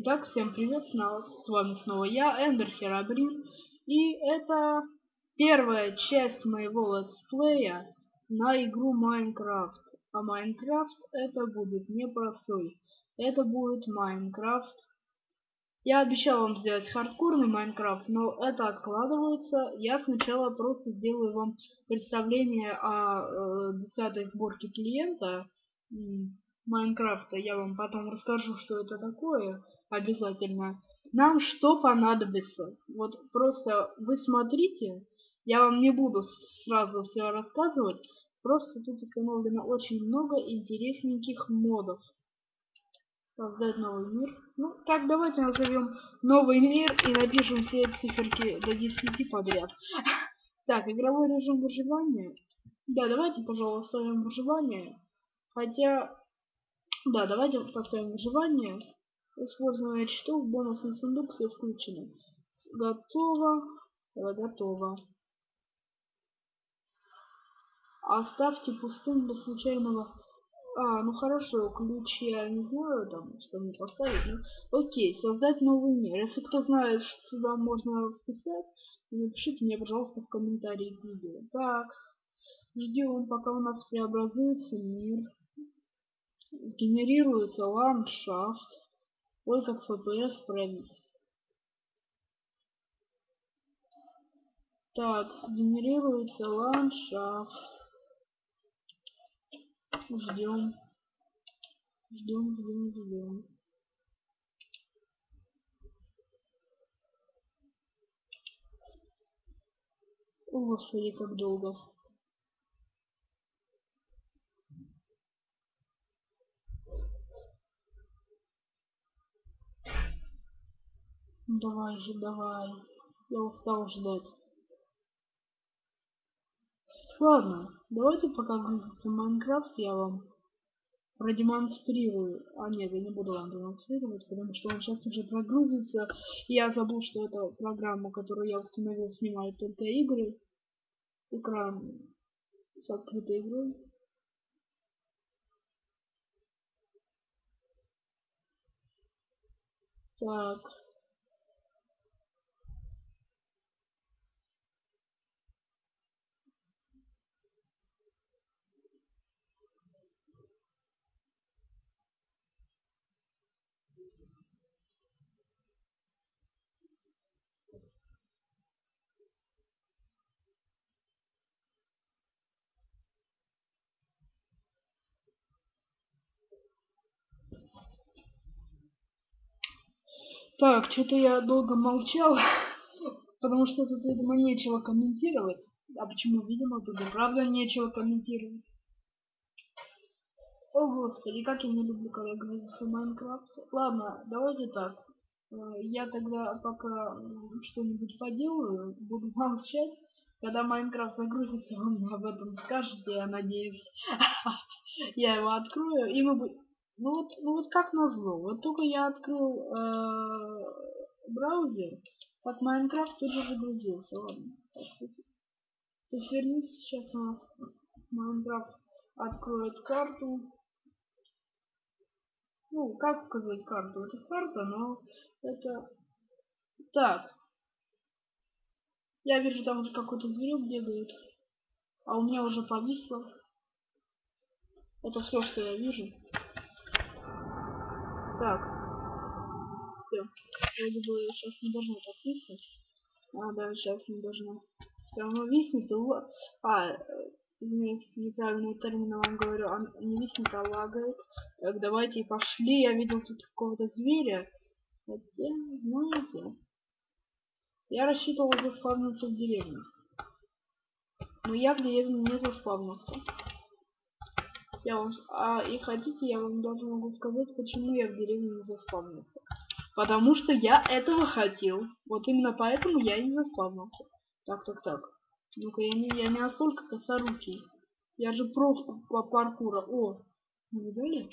Итак, всем привет, с вами снова я, Эндер Херабрин, и это первая часть моего летсплея на игру Minecraft. А Minecraft это будет непростой, это будет Minecraft. Я обещал вам сделать хардкорный Minecraft, но это откладывается. Я сначала просто сделаю вам представление о э, 10 сборке клиента Майнкрафта. Я вам потом расскажу, что это такое обязательно. Нам что понадобится? Вот просто вы смотрите, я вам не буду сразу все рассказывать, просто тут установлено очень много интересненьких модов. Создать новый мир. Ну, так, давайте назовем новый мир и напишем все циферки до 10 подряд. Так, игровой режим выживания. Да, давайте, пожалуйста, оставим выживание. Хотя, да, давайте поставим выживание. Использование читов, бонусный сундук, все включено. Готово. Готово. Оставьте пустым для случайного... А, ну хорошо, ключи я не знаю, там, что мне поставить. Ну, окей, создать новый мир. Если кто знает, что сюда можно вписать, напишите мне, пожалуйста, в комментарии к видео. Так, ждем, пока у нас преобразуется мир. Генерируется ландшафт. Ой, как FPS провис. Так, генерируется ландшафт. Ждем. Ждем, ждем, ждем. О, господи, как долго. Давай же, давай. Я устал ждать. Ладно, давайте пока грузится Майнкрафт, я вам продемонстрирую. А нет, я не буду вам демонстрировать, потому что он сейчас уже прогрузится. Я забыл, что это программа, которую я установил, снимает только игры. Экран с открытой игрой. Так. Так, что-то я долго молчал, потому что тут, видимо, нечего комментировать. А почему, видимо, тут и правда нечего комментировать. О, господи, как я не люблю, когда грузится Майнкрафт. Ладно, давайте так. Э, я тогда пока что-нибудь поделаю, буду молчать. Когда Майнкрафт загрузится, вы мне об этом скажете, я надеюсь. Я его открою, и мы будем... Ну вот, ну вот как назло, вот только я открыл э, браузер, как Майнкрафт тут же загрузился. Ладно, то есть вернись, сейчас у нас Майнкрафт откроет карту. Ну, как показать карту? Это карта, но это... Так. Я вижу, там уже какой-то зверек бегает. А у меня уже повисло. Это все, что я вижу. Так. Вроде бы сейчас не должно так виснуть. А, да, сейчас не должно. Все равно виснет. А, извиняюсь, неправильный термин вам говорю. Он не виснет, а лагает. Так, давайте пошли. Я видел тут какого-то зверя. Хотя, знаете... Я рассчитывал заспавниться в деревне. Но я в деревне не заспавнился. Я вам... А, и хотите, я вам даже могу сказать, почему я в деревне не заспавнился. Потому что я этого хотел. Вот именно поэтому я и не заспавнился. Так, так, так. Ну-ка, я не, я не настолько косорукий. Я же просто по паркура. О, не видали?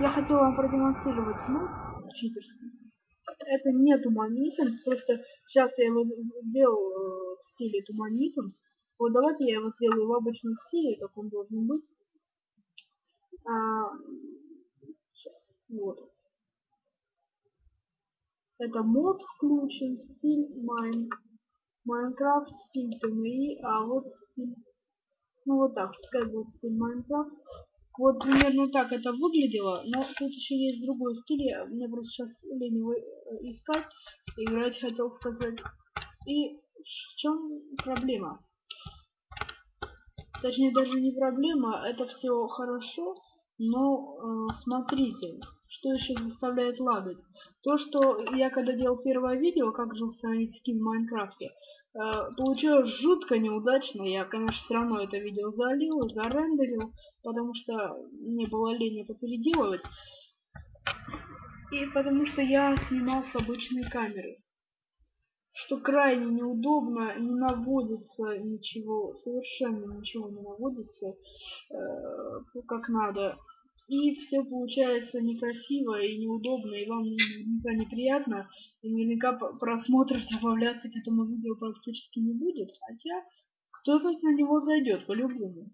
Я хотел вам продемонстрировать, ну, читерский. Это не TooManyItems, просто сейчас я его сделал э, в стиле TooManyItems. Вот давайте я его сделаю в обычном стиле, как он должен быть. А, сейчас, вот. Это мод включен, стиль Mine, Minecraft, стиль TMI, а вот стиль, ну вот так, пускай будет стиль Minecraft. Вот примерно так это выглядело, но тут еще есть другой стиль, мне просто сейчас лень э, искать, играть хотел сказать. И в чем проблема? Точнее даже не проблема, это все хорошо, но э, смотрите, что еще заставляет лагать. То, что я когда делал первое видео, как же установить скин в Майнкрафте, э, получилось жутко неудачно. Я, конечно, все равно это видео залил, зарендерил, потому что мне было лень это переделывать. И потому что я снимал с обычной камеры что крайне неудобно, не наводится ничего, совершенно ничего не наводится э, как надо. И все получается некрасиво и неудобно, и вам наверняка неприятно, и наверняка просмотр добавляться к этому видео практически не будет, хотя кто-то на него зайдет по-любому.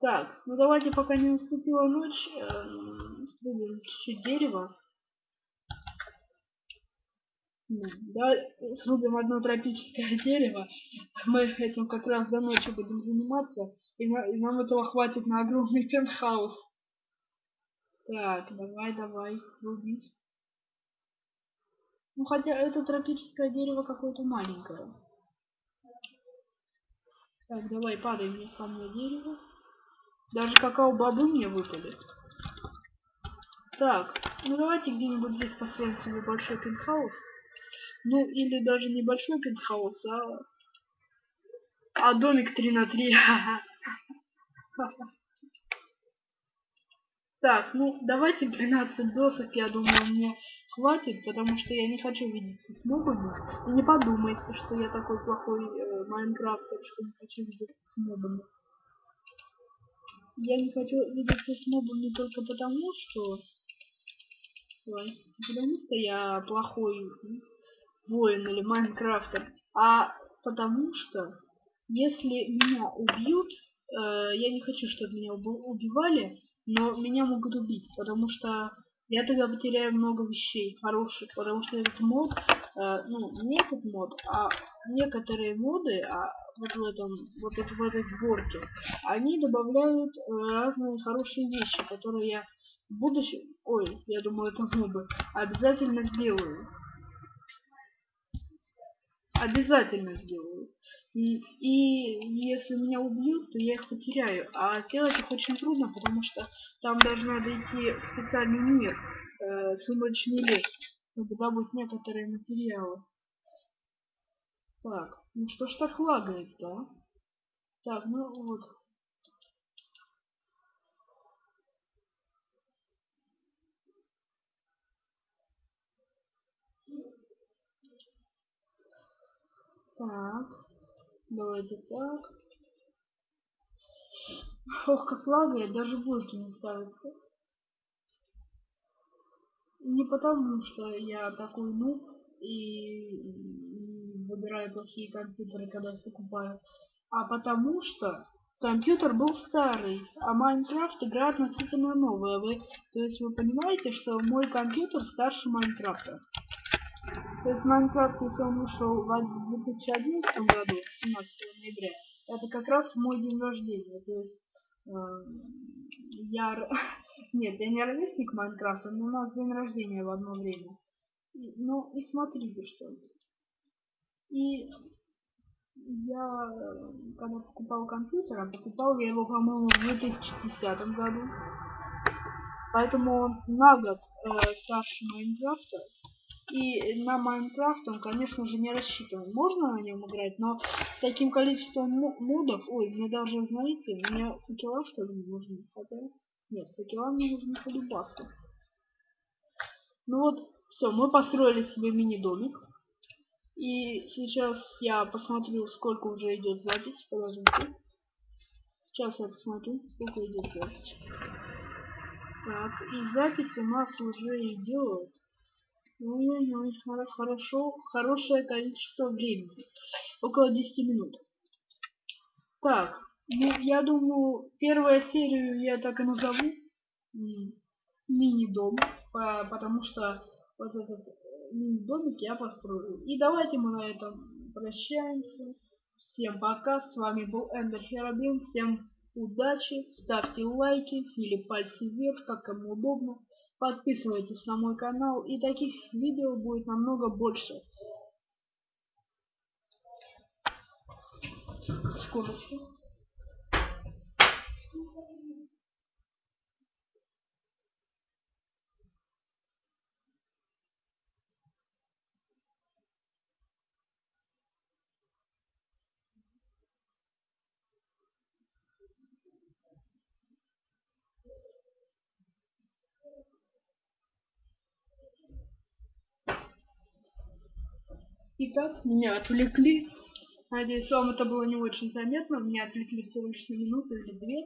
Так, ну давайте пока не наступила ночь, э, чуть-чуть дерева. Да, срубим одно тропическое дерево. Мы этим как раз до ночи будем заниматься. И, на, и нам этого хватит на огромный пентхаус. Так, давай, давай, рубить. Ну, хотя это тропическое дерево какое-то маленькое. Так, давай, падай мне ко дерево. Даже какао-бобы мне выпали. Так, ну давайте где-нибудь здесь построим себе большой пентхаус. Ну, или даже небольшой пентхаус, а... А домик 3 на 3. Так, ну, давайте 12 досок, я думаю, мне хватит, потому что я не хочу видеться с мобами. И не подумайте, что я такой плохой э, майнкрафтер, что не хочу видеться с мобами. Я не хочу видеться с мобами только потому, что... Потому что я плохой воин или майнкрафтер, а потому что если меня убьют, э, я не хочу, чтобы меня убивали, но меня могут убить, потому что я тогда потеряю много вещей хороших, потому что этот мод, э, ну, не этот мод, а некоторые моды, а вот в этом, вот в этой сборке, они добавляют э, разные хорошие вещи, которые я в будущем, ой, я думаю, это мобы, обязательно сделаю обязательно сделаю. И, если меня убьют, то я их потеряю. А сделать их очень трудно, потому что там даже надо идти в специальный мир, э, сумрачный лес, чтобы добыть некоторые материалы. Так, ну что ж так лагает, да? Так, ну вот. Так. Давайте так. Ох, как лагает, даже блоки не ставятся. Не потому, что я такой нуб и выбираю плохие компьютеры, когда их покупаю, а потому что компьютер был старый, а Майнкрафт игра относительно новая. Вы, то есть вы понимаете, что мой компьютер старше Майнкрафта. То есть Майнкрафт, если он вышел в 2011 году, 17 ноября, это как раз мой день рождения. То есть э, я... Нет, я не ровесник Майнкрафта, но у нас день рождения в одно время. Ну и смотрите, что. И я, когда покупал компьютер, а покупал я его, по-моему, в 2010 году. Поэтому он на год э, старше Майнкрафта. И на Майнкрафт он, конечно же, не рассчитан. Можно на нем играть, но с таким количеством модов... Ой, мне даже, знаете, мне факела, что ли, не нужны. Хотя... Нет, факела мне нужны полюбасы. Ну вот, все, мы построили себе мини-домик. И сейчас я посмотрю, сколько уже идет запись. Подождите. Сейчас я посмотрю, сколько идет запись. Так, и запись у нас уже идет Ой-ой-ой, хорошо, хорошее количество времени. Около 10 минут. Так, ну, я думаю, первую серию я так и назову. Мини-дом. Потому что вот этот домик я построю. И давайте мы на этом прощаемся. Всем пока, с вами был Эндер Херабин, всем удачи, ставьте лайки или пальцы вверх, как кому удобно. Подписывайтесь на мой канал, и таких видео будет намного больше. Секундочку. Итак, меня отвлекли. Надеюсь, вам это было не очень заметно. Меня отвлекли всего лишь на минуту или две.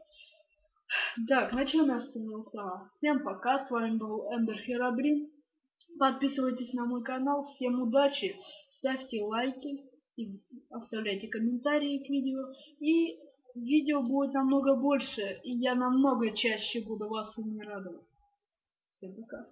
Так, на чем я остановился? Всем пока, с вами был Эндер Херабрин. Подписывайтесь на мой канал. Всем удачи, ставьте лайки и оставляйте комментарии к видео. И видео будет намного больше, и я намного чаще буду вас ими радовать. Всем пока.